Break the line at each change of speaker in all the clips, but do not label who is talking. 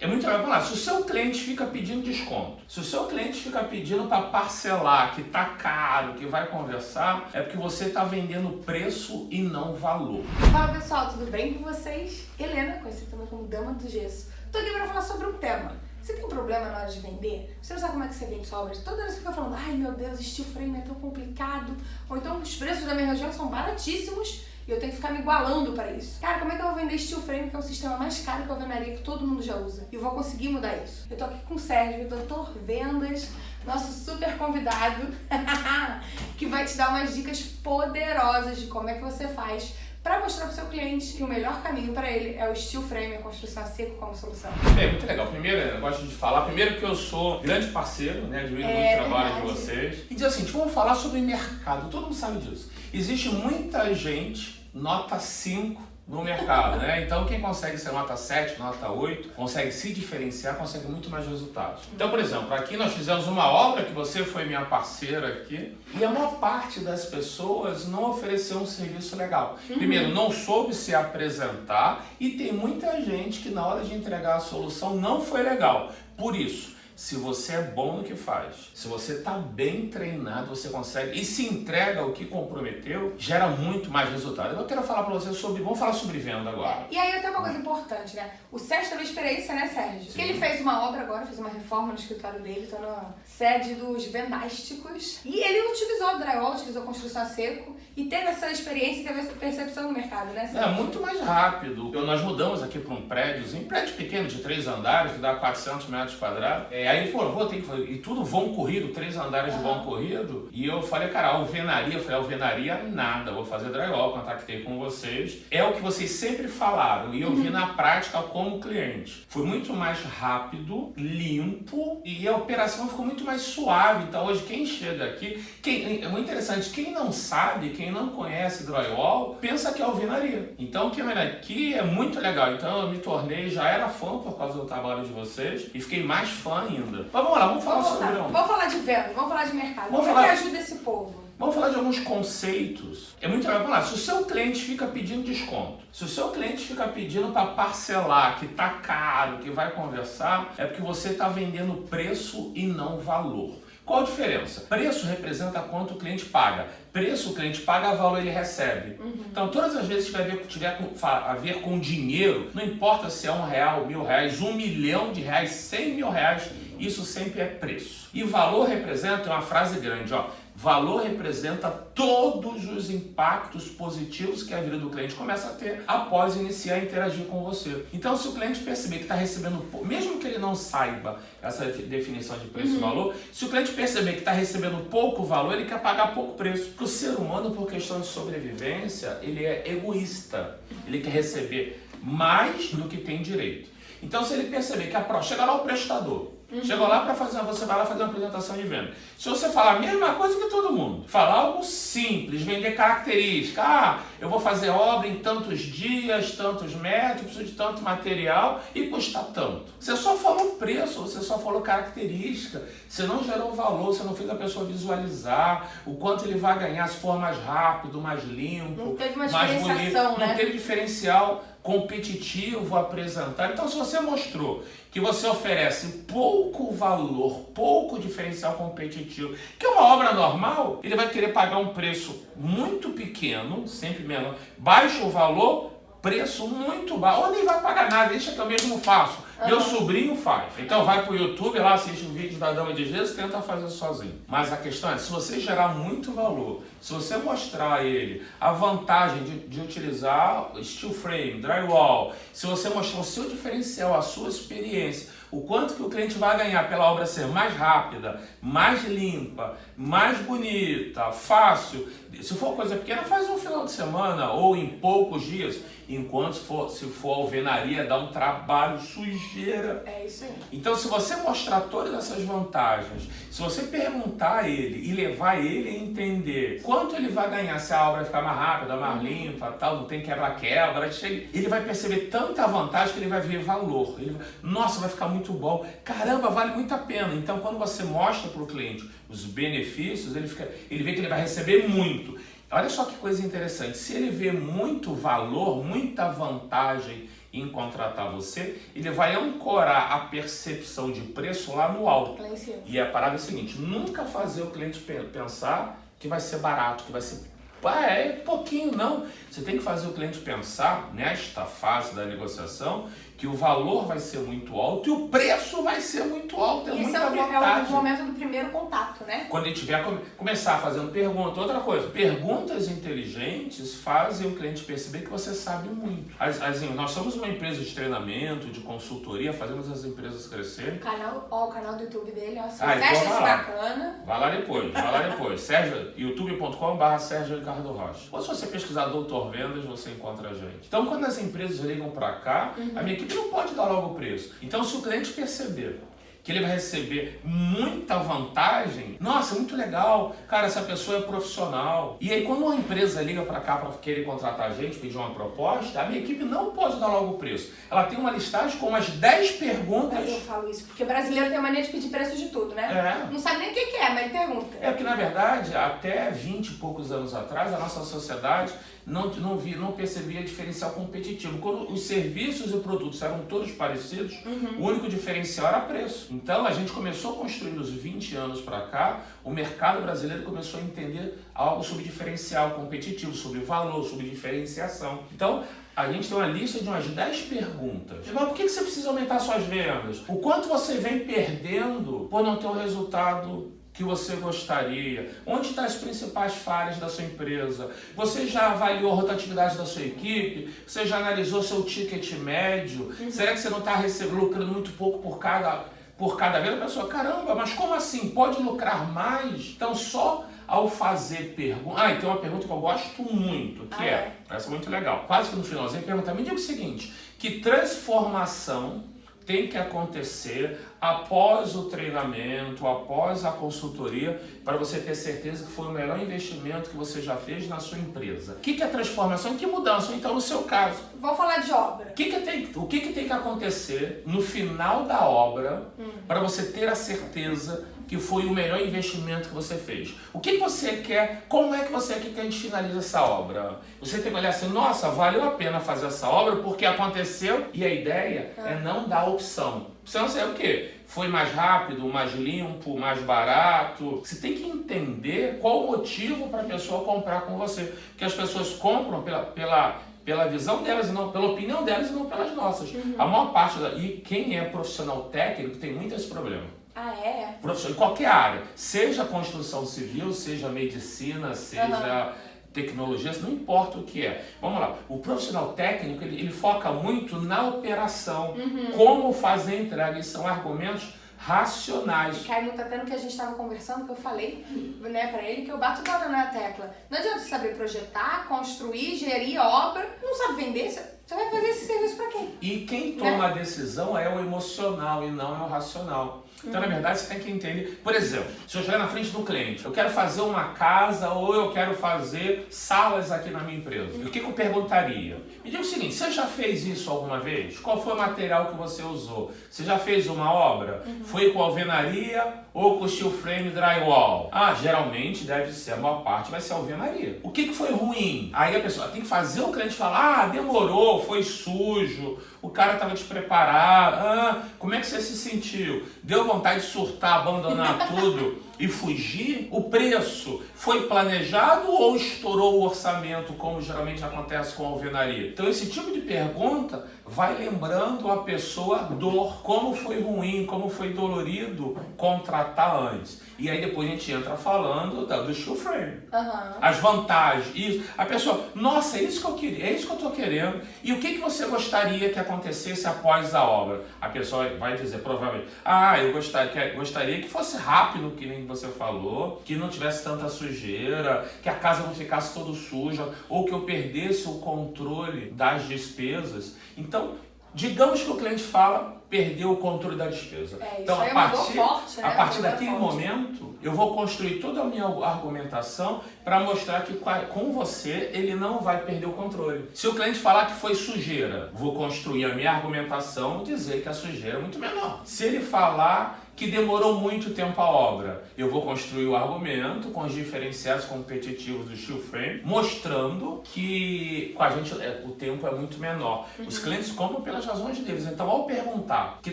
É muito legal. Lá, se o seu cliente fica pedindo desconto, se o seu cliente fica pedindo para parcelar, que tá caro, que vai conversar, é porque você está vendendo preço e não valor.
Fala pessoal, tudo bem com vocês? Helena, conhecida também como Dama do Gesso. Tô aqui para falar sobre um tema. Você tem problema na hora de vender? Você não sabe como é que você vende sua obra? Toda hora você fica falando, ai meu Deus, steel frame é tão complicado. Ou então os preços da minha região são baratíssimos e eu tenho que ficar me igualando para isso. Cara, como é que eu vou vender steel frame, que é o sistema mais caro que eu alvenaria, que todo mundo já usa? E eu vou conseguir mudar isso. Eu tô aqui com o Sérgio, doutor Vendas, nosso super convidado, que vai te dar umas dicas poderosas de como é que você faz para mostrar para o seu cliente que o melhor caminho para ele é o steel frame, a construção a seco como solução.
É, muito legal. Primeiro, eu gosto de falar, primeiro que eu sou grande parceiro, né, admiro é, muito o trabalho verdade. de vocês. E diz assim, vamos falar sobre mercado, todo mundo sabe disso. Existe muita gente nota 5 no mercado, né? Então quem consegue ser nota 7, nota 8, consegue se diferenciar, consegue muito mais resultados. Então, por exemplo, aqui nós fizemos uma obra que você foi minha parceira aqui, e a maior parte das pessoas não ofereceu um serviço legal. Uhum. Primeiro, não soube se apresentar e tem muita gente que na hora de entregar a solução não foi legal. Por isso, se você é bom no que faz, se você está bem treinado, você consegue e se entrega o que comprometeu, gera muito mais resultado. Eu quero falar para você sobre, vamos falar sobre venda agora.
É, e aí tem uma coisa importante, né? O Sérgio teve experiência, né, Sérgio? Sim. Ele fez uma obra agora, fez uma reforma no escritório dele, tá na sede dos vendásticos. E ele utilizou drywall, utilizou construção a seco e teve essa experiência e teve essa percepção no mercado, né, Sérgio?
É, muito mais rápido. Eu, nós mudamos aqui para um prédio, um prédio pequeno de três andares, que dá 400 metros quadrados. É, aí falou, vou ter que fazer. E tudo vão corrido, três andares de vão corrido. E eu falei, cara, alvenaria, eu falei, alvenaria nada, vou fazer drywall, contactei com vocês. É o que vocês sempre falaram e eu vi uhum. na prática como cliente. Foi muito mais rápido, limpo e a operação ficou muito mais suave. Então hoje quem chega aqui, quem, é muito interessante, quem não sabe, quem não conhece drywall, pensa que é alvenaria. Então o que é aqui é muito legal. Então eu me tornei, já era fã por causa do trabalho de vocês e fiquei mais fã ainda. Mas vamos lá, vamos falar vamos sobre
Vamos falar de venda, vamos falar de mercado. Vamos Como falar... é que ajuda esse povo?
Vamos falar de alguns conceitos. É muito legal. Lá, se o seu cliente fica pedindo desconto, se o seu cliente fica pedindo para parcelar, que tá caro, que vai conversar, é porque você está vendendo preço e não valor. Qual a diferença? Preço representa quanto o cliente paga. Preço o cliente paga, valor ele recebe. Uhum. Então, todas as vezes que tiver, tiver a ver com dinheiro, não importa se é um real, mil reais, um milhão de reais, cem mil reais, isso sempre é preço. E valor representa, é uma frase grande, ó, valor representa todos os impactos positivos que a vida do cliente começa a ter após iniciar a interagir com você. Então, se o cliente perceber que está recebendo, mesmo que ele não saiba essa definição de preço uhum. e valor, se o cliente perceber que está recebendo pouco valor, ele quer pagar pouco preço. Porque o ser humano, por questão de sobrevivência, ele é egoísta. Ele quer receber mais do que tem direito. Então, se ele perceber que a pro... chega lá o prestador, Uhum. Chegou lá para fazer, você vai lá fazer uma apresentação de venda. Se você falar a mesma coisa que todo mundo, falar algo simples, vender característica, ah, eu vou fazer obra em tantos dias, tantos metros, preciso de tanto material e custa tanto. Você só falou preço, você só falou característica, você não gerou valor, você não fez a pessoa visualizar o quanto ele vai ganhar se for mais rápido, mais limpo,
não teve uma
mais
bonito.
Né? Não teve diferencial competitivo apresentar. Então, se você mostrou que você oferece pouco valor, pouco diferencial competitivo, que é uma obra normal, ele vai querer pagar um preço muito pequeno, sempre menor, baixo valor, preço muito baixo, ou nem vai pagar nada, deixa que eu mesmo faço. Uhum. Meu sobrinho faz. Então vai pro YouTube lá, assiste um vídeo da Dama de Jesus, tenta fazer sozinho. Mas a questão é, se você gerar muito valor, se você mostrar a ele a vantagem de, de utilizar steel frame, drywall, se você mostrar o seu diferencial, a sua experiência, o quanto que o cliente vai ganhar pela obra ser mais rápida, mais limpa, mais bonita, fácil. Se for coisa pequena, faz um final de semana ou em poucos dias. Enquanto se for, se for alvenaria, dá um trabalho, sujeira.
É isso aí.
Então, se você mostrar todas essas vantagens, se você perguntar a ele e levar ele a entender quanto ele vai ganhar se a obra ficar mais rápida, mais uhum. limpa, tal, não tem quebra-quebra, ele vai perceber tanta vantagem que ele vai ver valor. Ele Nossa, vai ficar muito bom. Caramba, vale muito a pena. Então, quando você mostra para o cliente os benefícios, ele, fica, ele vê que ele vai receber muito. Olha só que coisa interessante, se ele vê muito valor, muita vantagem em contratar você, ele vai ancorar a percepção de preço lá no alto. E a parada é a seguinte, nunca fazer o cliente pe- pensar que vai ser barato, que vai ser ah, é pouquinho, não. Você tem que fazer o cliente pensar, nesta fase da negociação, que o valor vai ser muito alto e o preço vai ser muito alto. É
o, é o momento do primeiro contato, né?
Quando vier come- começar fazendo pergunta, outra coisa, perguntas inteligentes fazem o cliente perceber que você sabe muito. As- as- nós somos uma empresa de treinamento, de consultoria, fazemos as empresas crescerem.
O canal, ó, o canal do YouTube dele, ó. Se
Ah,
você acha isso bacana,
Vai lá depois, vai lá depois. Sérgio, youtube.com.br Sérgio Ricardo Rocha. Ou se você pesquisar Doutor Vendas, você encontra a gente. Então, quando as empresas ligam para cá, a minha equipe não pode dar logo o preço. Então, se o cliente perceber que ele vai receber muita vantagem, nossa, muito legal, cara, essa pessoa é profissional. E aí, quando uma empresa liga para cá para querer contratar a gente, pedir uma proposta, a minha equipe não pode dar logo o preço. Ela tem uma listagem com umas 10 perguntas.
mas eu falo isso, porque brasileiro tem a mania de pedir preço de tudo, né?
É.
Não sabe nem o que que é, mas ele pergunta.
É porque, na verdade, até 20 e poucos anos atrás, a nossa sociedade não, não, via, não percebia diferencial competitivo. Quando os serviços e produtos eram todos parecidos, o único diferencial era preço. Então, a gente começou a construir nos 20 anos para cá, o mercado brasileiro começou a entender algo sobre diferencial competitivo, sobre valor, sobre diferenciação. Então, a gente tem uma lista de umas 10 perguntas. Mas por que que você precisa aumentar suas vendas? O quanto você vem perdendo por não ter o resultado que você gostaria? Onde estão as principais falhas da sua empresa? Você já avaliou a rotatividade da sua equipe? Você já analisou seu ticket médio? Será que você não está lucrando muito pouco por cada, por cada vez? A pessoa, caramba, mas como assim? Pode lucrar mais? Então, só ao fazer pergunta. Ah, e tem uma pergunta que eu gosto muito, que
Ah,
é,
é?
essa é muito legal. Quase que no finalzinho pergunta, me diga o seguinte, que transformação tem que acontecer após o treinamento, após a consultoria, para você ter certeza que foi o melhor investimento que você já fez na sua empresa. O que que é transformação? Que mudança? Então, no seu caso,
Vamos falar de obra.
o que, que tem, o que, que tem que acontecer no final da obra para você ter a certeza que foi o melhor investimento que você fez? O que, que você quer? Como é que você quer que a gente finalize essa obra? Você tem que olhar assim, nossa, valeu a pena fazer essa obra porque aconteceu e a ideia é não dar opção. Você não sei o quê? Foi mais rápido, mais limpo, mais barato. Você tem que entender qual o motivo para a pessoa comprar com você. Porque as pessoas compram pela, pela, pela visão delas e não pela opinião delas e não pelas nossas. A maior parte da e quem é profissional técnico tem muito esse problema.
Ah, é?
Profissional em qualquer área, seja construção civil, seja medicina, seja tecnologia, não importa o que é. Vamos lá, o profissional técnico ele, ele foca muito na operação, como fazer a entrega, e são argumentos racionais.
Cai muito até no que a gente estava conversando, que eu falei né, pra ele, que eu bato toda na tecla. Não adianta saber projetar, construir, gerir a obra, não sabe vender, você vai fazer esse serviço pra quem?
E quem toma a decisão é o emocional e não é o racional. Então, na verdade, você tem que entender. Por exemplo, se eu chegar na frente do cliente, eu quero fazer uma casa ou eu quero fazer salas aqui na minha empresa. O que, que eu perguntaria? Me diga o seguinte: você já fez isso alguma vez? Qual foi o material que você usou? Você já fez uma obra? Foi com alvenaria ou com steel frame drywall? Ah, geralmente deve ser, a maior parte vai ser alvenaria. O que, que foi ruim? Aí a pessoa tem que fazer o cliente falar: ah, demorou, foi sujo, o cara estava despreparado. Ah, como é que você se sentiu? Deu vontade de surtar, abandonar tudo e fugir? O preço foi planejado ou estourou o orçamento, como geralmente acontece com a alvenaria? Então, esse tipo de pergunta vai lembrando a pessoa dor, como foi ruim, como foi dolorido contratar antes. E aí depois a gente entra falando da- do steel frame.
Aham.
As vantagens, isso. A pessoa, nossa, é isso que eu queria, é isso que eu estou querendo. E o que, que você gostaria que acontecesse após a obra? A pessoa vai dizer, provavelmente, ah, eu gostaria que, gostaria que fosse rápido, que nem você falou, que não tivesse tanta sujeira, que a casa não ficasse toda suja, ou que eu perdesse o controle das despesas. Então, digamos que o cliente fala, perdeu o controle da despesa.
É, isso
então, a
é dor
partir,
forte, né?
a partir daquele
forte.
momento, eu vou construir toda a minha argumentação para mostrar que com a- você ele não vai perder o controle. Se o cliente falar que foi sujeira, vou construir a minha argumentação dizer que a sujeira é muito menor. Se ele falar que demorou muito tempo a obra. Eu vou construir o argumento com os diferenciais competitivos do steel frame, mostrando que com a gente é, o tempo é muito menor. Uhum. Os clientes compram pelas razões deles. Então, ao perguntar que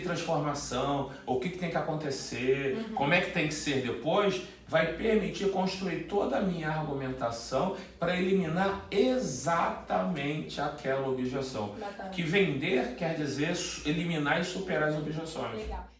transformação, o que, que tem que acontecer, uhum. como é que tem que ser depois, vai permitir construir toda a minha argumentação para eliminar exatamente aquela objeção. Bacana. Que vender quer dizer eliminar e superar as objeções.
Legal.